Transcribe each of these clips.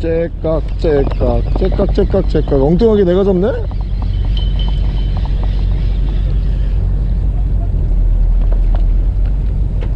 째깍 째깍 째깍 째깍 째깍 엉뚱하게 내가 잡네?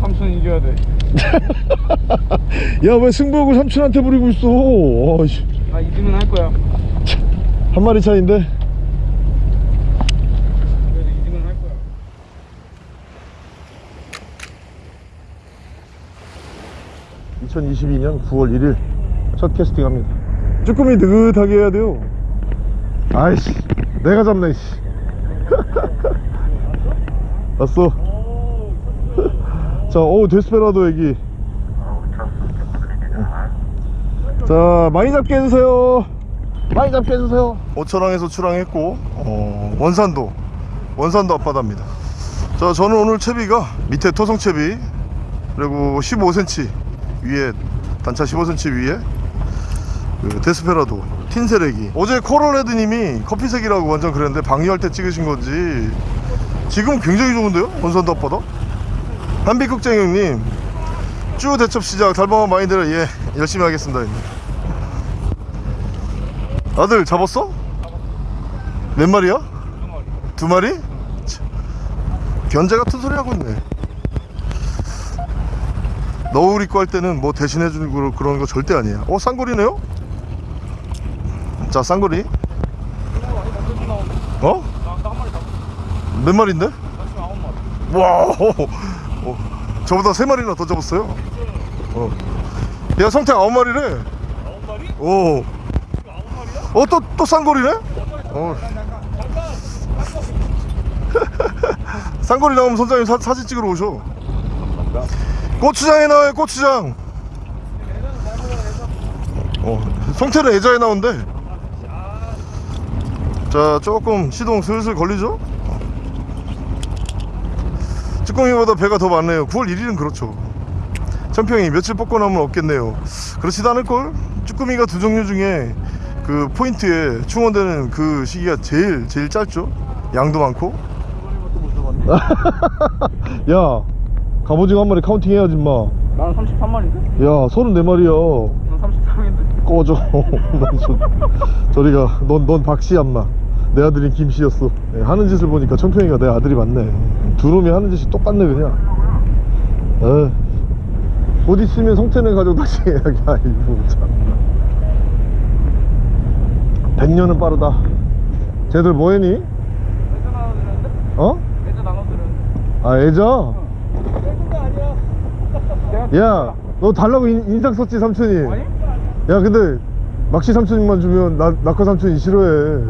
삼촌 이겨야 돼. 야 왜 승부욕을 삼촌한테 부리고 있어 어이씨, 나 이기면 할 거야. 한 마리 차인데 그래도 이기면 할 거야. (2022년 9월 1일) 첫 캐스팅 합니다. 쭈꾸미 느긋하게 해야 돼요. 아이씨 내가 잡네 씨. 왔어. 자 어우 데스페라도 애기. 자 많이 잡게 해주세요. 많이 잡게 해주세요. 오천항에서 출항했고 어, 원산도 원산도 앞바다입니다. 자 저는 오늘 채비가 밑에 토성채비 그리고 15cm 위에 단차 15cm 위에 그 데스페라도 틴세레기 어제 코럴레드님이 커피색이라고 완전 그랬는데 방류할 때 찍으신 건지 지금 굉장히 좋은데요 원산도 앞바다 한빛국장 형님 쭈 대첩 시작 달방한 마인드를 예 열심히 하겠습니다 형님. 아들 잡았어? 몇 마리야? 두 마리? 참, 견제 같은 소리 하고 있네 너울 입고 할 때는 뭐 대신해주는 거- 그런 거 절대 아니야 어 쌍거리네요? 자 쌍거리 어? 몇 마리인데? 와 어, 저보다 세 마리나 더 잡았어요 어. 야 성태 아홉 마리래 아홉 마리? 마리야? 어, 또, 또 쌍거리네? 어. 쌍거리 나오면 선장님 사, 사진 찍으러 오셔. 고추장에 나와요, 고추장. 어, 성태는 애자에 나온대. 자, 조금 시동 슬슬 걸리죠? 쭈꾸미보다 배가 더 많네요. 9월 1일은 그렇죠. 천평이 며칠 뽑고 나면 없겠네요. 그렇지도 않을걸? 쭈꾸미가 두 종류 중에 그 포인트에 충원되는 그 시기가 제일 제일 짧죠. 양도 많고. 야, 갑오징어 한 마리 counting 해야지 마. 나는 33마리인데? 야, 34마리야. 난 33인데. 꺼져. 넌 저, 저리가. 넌, 넌 박씨 안마. 내 아들인 김씨였어. 예, 하는 짓을 보니까 청평이가 내 아들이 맞네. 두rum이 하는 짓이 똑같네, 그냥. 에. 곧 있으면 성태는 가족 낚시 해야지. 아이고, 참. 100년은 빠르다. 쟤들 뭐 했니? 애자 나눠드렸는데? 어? 애자 나눠드렸는데. 아, 애자? 애자가 아니야. 내가 야, 너 달라고 인, 인상 썼지, 삼촌이? 아니? 야, 근데, 막시 삼촌만 주면 나, 낙하 삼촌이 싫어해.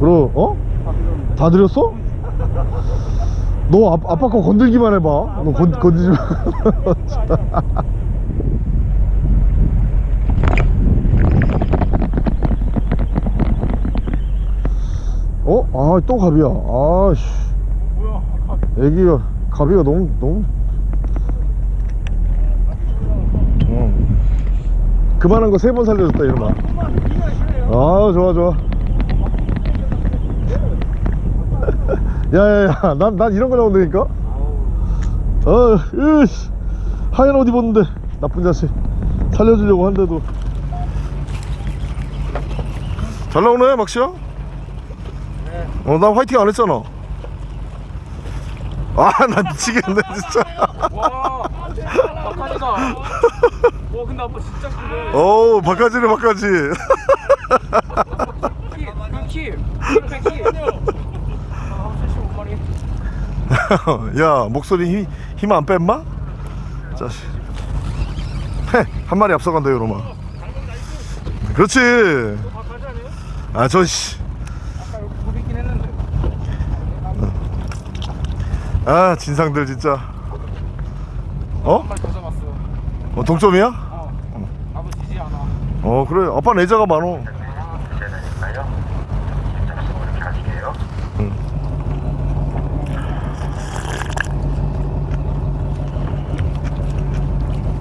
그럼, 어? 다 드렸어? 너 아, 아빠 거 건들기만 해봐. 너 건, 건드지 마. 어? 아, 또 갑이야. 아, 씨. 뭐야? 아, 애기가, 가비가 너무, 너무. 응. 그만한 거 세 번 살려줬다, 이놈아. 아, 좋아, 좋아. 야야야 난, 난 이런 거 나온다니까 어 으씨 하얀 옷 입었는데 나쁜 자식 살려주려고 한데도 잘 나오네 막시야 어나 화이팅 안 했잖아 아나 미치겠네 진짜 와. 박하지다. 와 근데 아빠 진짜 큰데. 어우 바가지네 바가지 키, 그 키. 그 키. 아, 75마리. 야 목소리 힘안 뺀마? 자식 헤한 마리 앞서간다 요놈아 그렇지 부비긴 했는데. 아 진상들 진짜 어? 한. 어 동점이야? 어. 어 그래 아빠 내자가 많어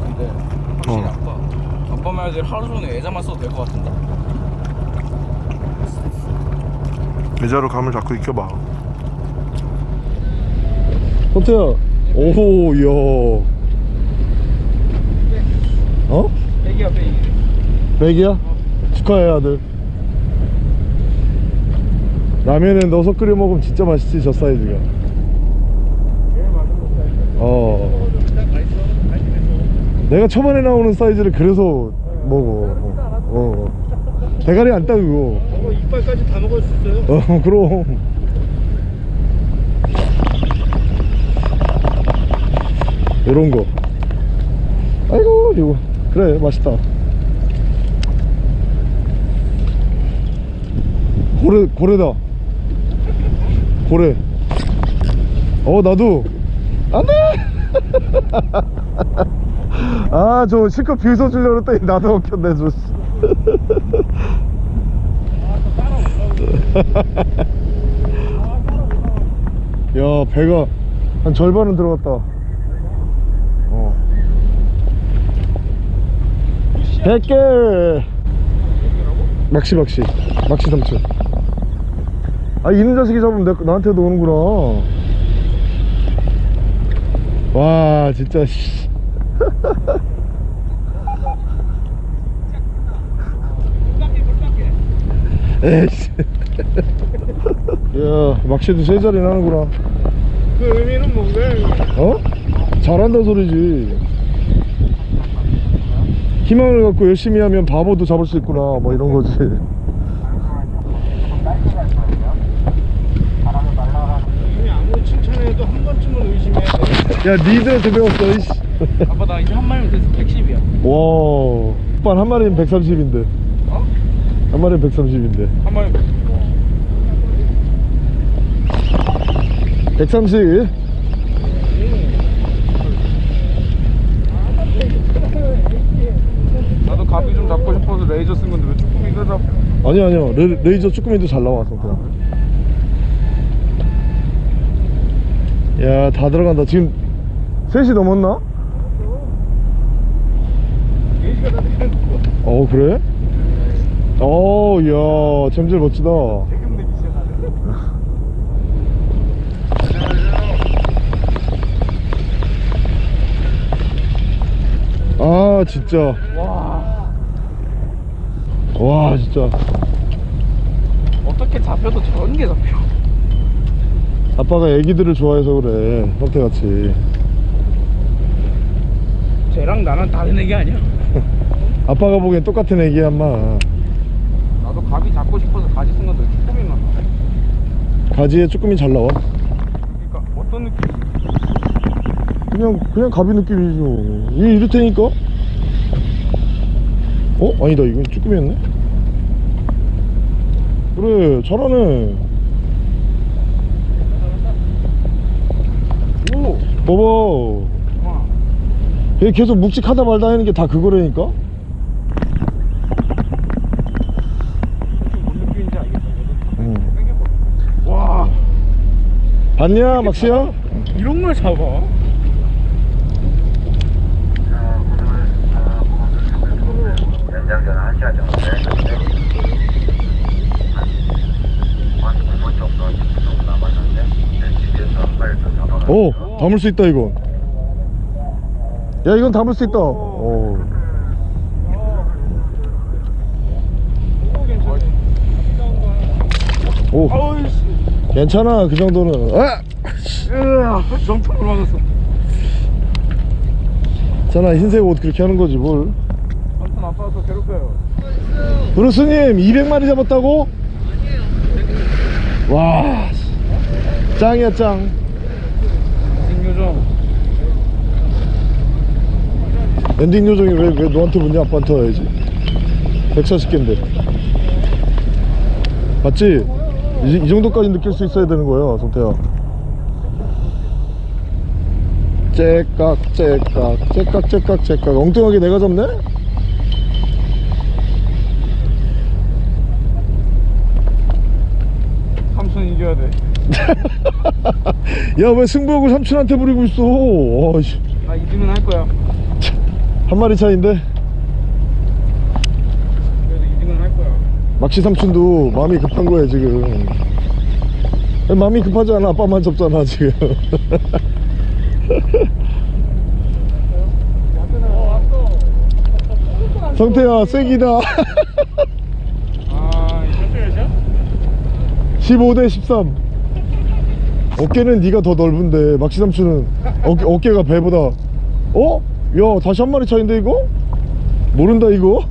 근데 확실히 말대로 하루 종일 애자만 써도 될 것 같은데. 내자로 감을 잡고 익혀봐. 호태야. 오야. 어? 애기야 빼기 맥이야? 어. 축하해 아들. 라면에 넣어서 끓여 먹으면 진짜 맛있지 저 사이즈가. 어. 내가 초반에 나오는 사이즈를 그래서 먹어 어, 어. 대가리 안 따그고 저거. 이빨까지 다 먹을 수 있어요. 어 그럼. 요런 거. 아이고 이거. 그래 맛있다. 고래 고래다. 고래. 어 나도. 안돼 아 저 실컷 비웃어 주려고 했더니 나도 먹혔네 저 야 배가 한 절반은 들어갔다. 어. 100개 막시 막시. 막시 삼촌. 아 이는 자식이 잡으면 내, 나한테도 오는구나. 와 진짜 씨. 에이씨 야 막시도 세 자리 나는구나 그 의미는 뭔가요? 어? 잘한다 소리지 희망을 갖고 열심히 하면 바보도 잡을 수 있구나 뭐 이런 거지. 야 니들한테 배웠어 이씨 아빠 나 이제 한 마리면 돼서 110이야. 와 오빠 한 마리는 130인데. 어? 한 마리는 130인데. 한 마리 130 나도 가비 좀 잡고 싶어서 레이저 쓴 건데 왜 쭈꾸미가 잡 아니야 아니야 레, 레이저 쭈꾸미도 잘 나와 성태야 야 다 들어간다. 지금 3시 넘었나? 어 그래? 어야 잼질 멋지다. 아 진짜. 와 와 진짜. 어떻게 잡혀도 저런 게 잡혀. 아빠가 애기들을 좋아해서 그래 형태같이. 쟤랑 나랑 다른 애기 아니야 아빠가 보기엔 똑같은 애기야 인마. 나도 가비 잡고 싶어서 가지 쓴 건데 왜 쭈꾸미만 나와 가지에 쭈꾸미 잘 나와. 그러니까 어떤 느낌 그냥 그냥 가비 느낌이죠 이 이럴 테니까. 어? 아니다 이건 쭈꾸미였네? 그래 잘하네. 오! 봐봐. 와. 얘 계속 묵직하다 말다 하는 게 다 그거라니까 뭔 느낌인지 알겠어 응. 땡겨봐 와 봤냐 막시야? 이런 걸 잡아? 연장 전화 1시간 정도 되는데 한 9분 정도 좀 남았는데 집에서 한 마리 더 잡아가지고 오 담을 수 있다 이거. 야 이건 담을 수 있다. 오. 오 어이씨 괜찮아 그 정도는. 아! 으아 정통을 맞았어. 괜찮아 흰색 옷 그렇게 하는 거지 뭘. 아무튼 아빠가 괴롭혀요. 브루스님 200마리 잡았다고? 와 짱이야 짱. 엔딩 요정. 엔딩 요정이 왜, 왜 너한테 묻냐 아빠한테 와야지. 140개인데. 맞지? 이, 이 정도까지 느낄 수 있어야 되는 거야 성태야 째깍 째깍 째깍 째깍 째깍 엉뚱하게 내가 잡네? 삼촌 이겨야 돼. 야 왜 승부욕을 삼촌한테 부리고 있어. 나 이기면 할 거야. 한 마리 차인데 막시 삼촌도 마음이 급한 거야 지금 마음이 급하지 않아 아빠만 접잖아 지금 성태야 쐐기다 15대 13 어깨는 네가 더 넓은데 막시삼촌은 어깨, 어깨가 배보다 어? 야 다시 한 마리 차인데 이거? 모른다 이거?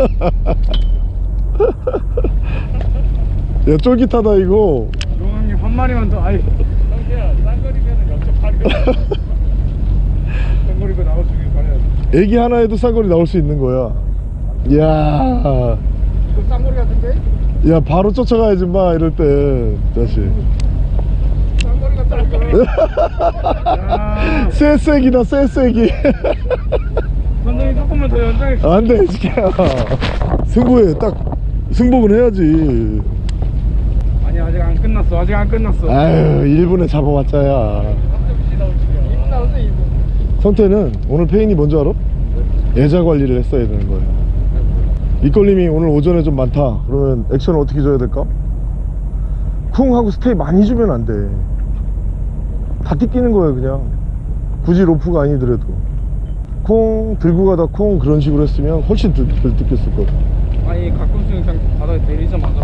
야 쫄깃하다 이거 용왕님 한 마리만 더. 아이. 성태야, 쌍거리면은 0.8. 쌍거리가 나올 수 있길 바래야지. 애기 하나에도 쌍거리 나올 수 있는 거야 이야 이거 쌍거리 같은데? 야 바로 쫓아가야지 마 이럴 때 자식 쌍거리 쎄쎄기다 쎄쎄기 선생님 조금만 더 연장해. 안돼 지켜야 승부해 딱 승복은 해야지 아니 아직 안 끝났어. 아직 안 끝났어. 아유 1분에 잡아봤자야 2분 나왔어 2분. 성태는 오늘 페인이 뭔지 알아? 예자 관리를 했어야 되는 거야 밑걸림이 오늘 오전에 좀 많다 그러면 액션을 어떻게 줘야 될까? 쿵 하고 스테이 많이 주면 안돼다 뜯기는 거예요 그냥 굳이 로프가 아니더라도 콩 들고 가다 콩 그런 식으로 했으면 훨씬 덜, 덜 뜯겼을 거다 아니 가끔씩은 그냥 바다에 내리자마자.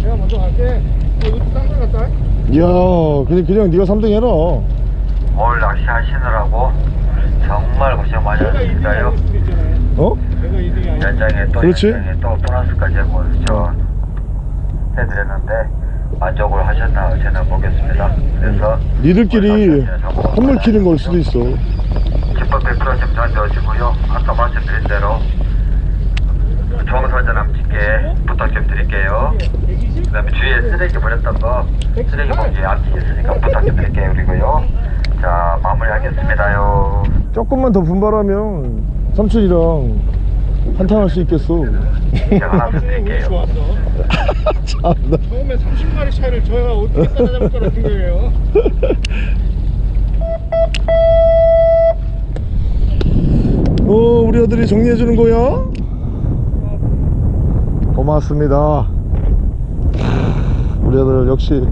내가 먼저 갈게. 어, 이거 딴거 같다. 이야 그냥, 그냥 네가 3등 해라 오늘 낚시 하시느라고 정말 고생 많이 제가 2등이 하셨습니다요. 아닐 수도 있잖아요. 어? 제가 2등이 아닐 연장에 또 그렇지. 연장에 또 보너스까지 저 해드렸는데 만족을 하셨나 저는 보겠습니다. 그래서 니들끼리 선물 키는 걸 수도 있어 기법 100%좀 던져주고요. 아까 말씀드린 대로 정선전함 집게 부탁 좀 드릴게요. 그 다음에 주위에 쓰레기 버렸던 거 쓰레기 봉지 앞뒤 있으니까 부탁 좀 드릴게요. 그리고요. 자 마무리 하겠습니다요. 조금만 더 분발하면 삼촌이랑 한탄 할 수 있겠어 제가 하나 드릴게요. 참나 처음에 30마리 차이를 저희가 어떻게 따라잡을 거라 생각해요. 어, 우리 아들이 정리해 주는 거야? 고맙습니다. 우리 아들 역시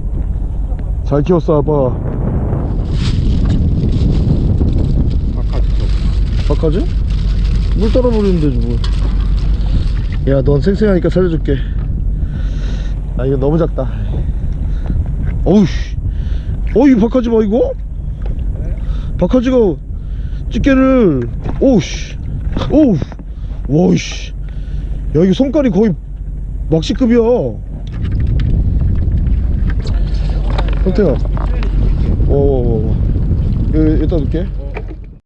잘 키웠어 아빠. 바카지? 물 따라 버리는데 뭐. 야, 넌 생생하니까 살려줄게. 아, 이거 너무 작다. 어우씨. 어이, 바카지 봐, 이거? 바카지가 집게를 오우씨 오우 와우씨 야 이거 손깔이 거의 낚시급이야 형태야 여기 여기다 놓을게